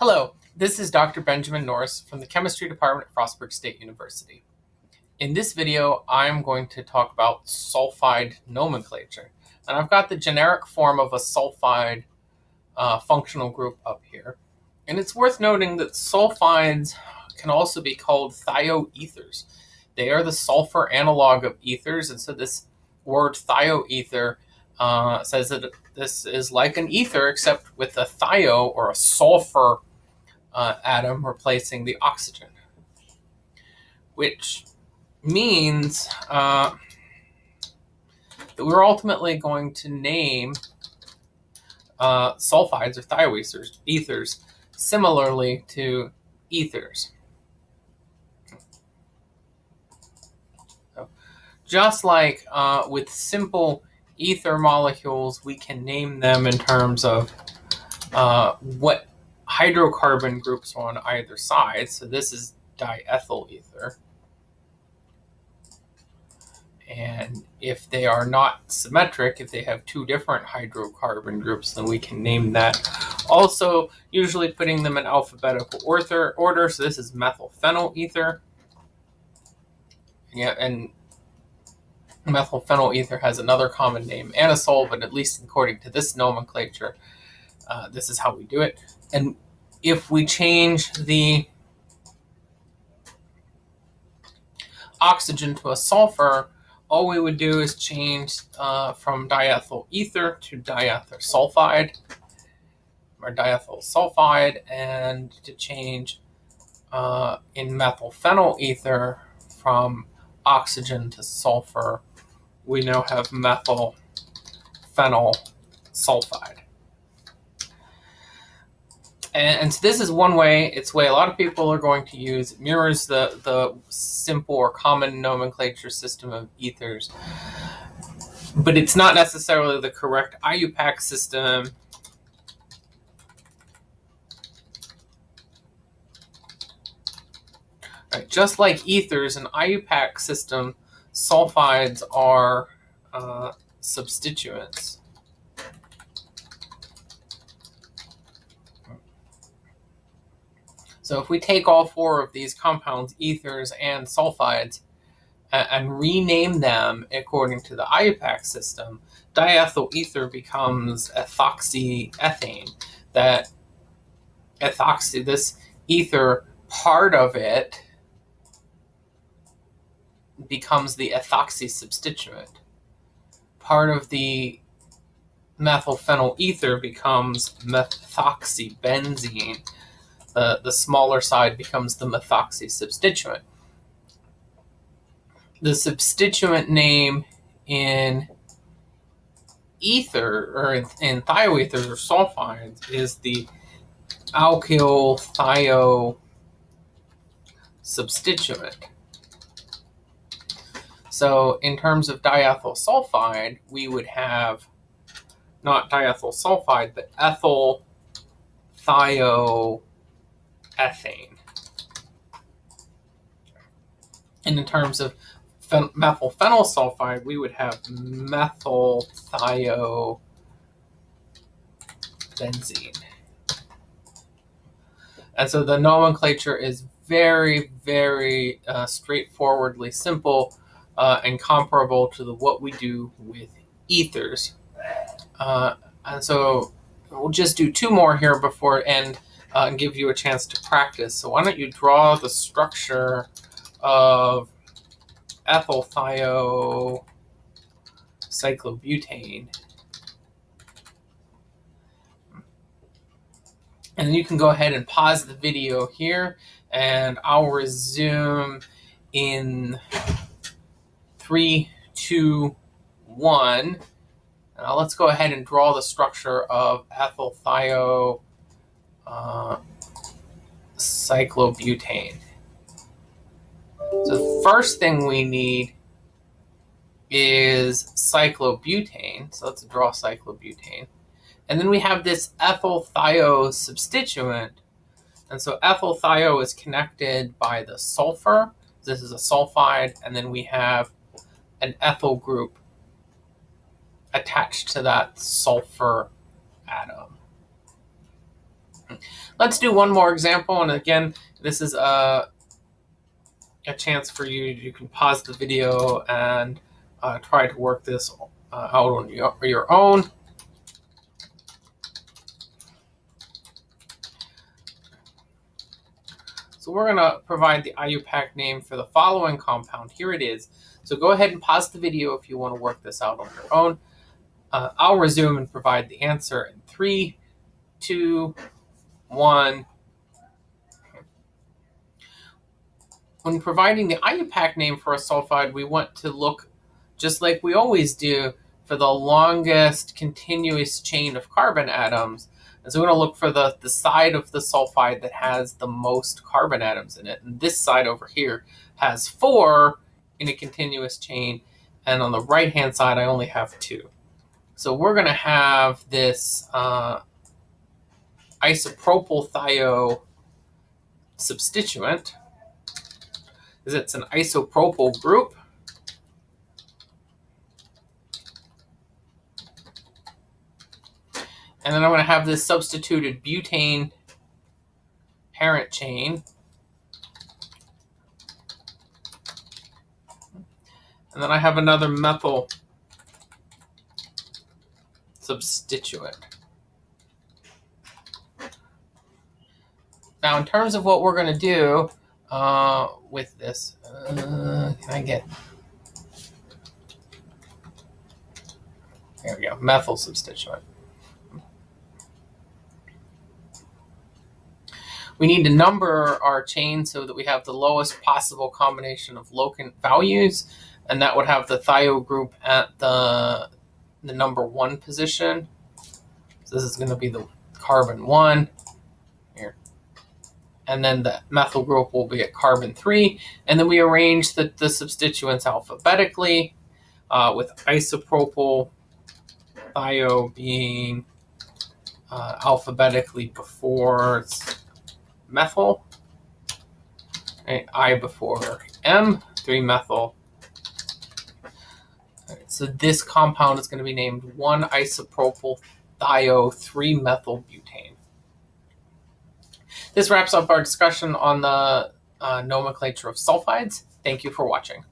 Hello, this is Dr. Benjamin Norris from the Chemistry Department at Frostburg State University. In this video, I'm going to talk about sulfide nomenclature. And I've got the generic form of a sulfide uh, functional group up here. And it's worth noting that sulfides can also be called thioethers. They are the sulfur analog of ethers, and so this word thioether uh, says that this is like an ether except with a thio or a sulfur uh, atom replacing the oxygen, which means uh, that we're ultimately going to name uh, sulfides or thioethers ethers similarly to ethers. So, just like uh, with simple ether molecules, we can name them in terms of uh, what hydrocarbon groups on either side. So this is diethyl ether. And if they are not symmetric, if they have two different hydrocarbon groups, then we can name that. Also, usually putting them in alphabetical order. order. So this is methylphenyl ether. Yeah, and methylphenyl ether has another common name, anisole, but at least according to this nomenclature, uh, this is how we do it. And if we change the oxygen to a sulfur, all we would do is change uh, from diethyl ether to diethyl sulfide, or diethyl sulfide, and to change uh, in methylphenyl ether from oxygen to sulfur, we now have methyl phenyl sulfide. And, and, so this is one way, it's way a lot of people are going to use, it mirrors the, the simple or common nomenclature system of ethers. But it's not necessarily the correct IUPAC system. Right, just like ethers, an IUPAC system, sulfides are uh, substituents. So if we take all four of these compounds, ethers and sulfides, and, rename them according to the IUPAC system, diethyl ether becomes ethoxyethane. That ethoxy, this ether, part of it becomes the ethoxy substituent. Part of the methylphenyl ether becomes methoxybenzene the, the smaller side becomes the methoxy substituent. The substituent name in ether or in, in thioethers or sulfides is the alkyl thio substituent. So in terms of diethyl sulfide, we would have not diethyl sulfide, but ethyl thio ethane. And in terms of methylphenyl sulfide, we would have methyl methylthiobenzene. And so the nomenclature is very, very uh, straightforwardly simple uh, and comparable to the, what we do with ethers. Uh, and so we'll just do two more here before end uh, and give you a chance to practice. So why don't you draw the structure of ethyl cyclobutane. And then you can go ahead and pause the video here and I'll resume in three, two, one. Now let's go ahead and draw the structure of ethyl uh, cyclobutane. So the first thing we need is cyclobutane. So let's draw cyclobutane. And then we have this ethyl thio substituent. And so ethyl thio is connected by the sulfur. This is a sulfide. And then we have an ethyl group attached to that sulfur atom. Let's do one more example. And again, this is a, a chance for you. You can pause the video and uh, try to work this uh, out on your, your own. So we're going to provide the IUPAC name for the following compound. Here it is. So go ahead and pause the video if you want to work this out on your own. Uh, I'll resume and provide the answer in three, two, one. When providing the IUPAC name for a sulfide, we want to look just like we always do for the longest continuous chain of carbon atoms. And so we're going to look for the, the side of the sulfide that has the most carbon atoms in it. And this side over here has four in a continuous chain. And on the right-hand side, I only have two. So we're going to have this uh, isopropyl thio substituent, is it's an isopropyl group. And then I'm going to have this substituted butane parent chain. And then I have another methyl substituent. Now, in terms of what we're going to do uh, with this, uh, can I get... There we go, methyl substituent. We need to number our chain so that we have the lowest possible combination of locant values, and that would have the thio group at the, the number one position. So this is going to be the carbon one. And then the methyl group will be at carbon three. And then we arrange the, the substituents alphabetically uh, with isopropyl thio being uh, alphabetically before methyl, I before M, 3-methyl. so this compound is going to be named 1-isopropyl thio-3-methyl butane. This wraps up our discussion on the uh, nomenclature of sulfides. Thank you for watching.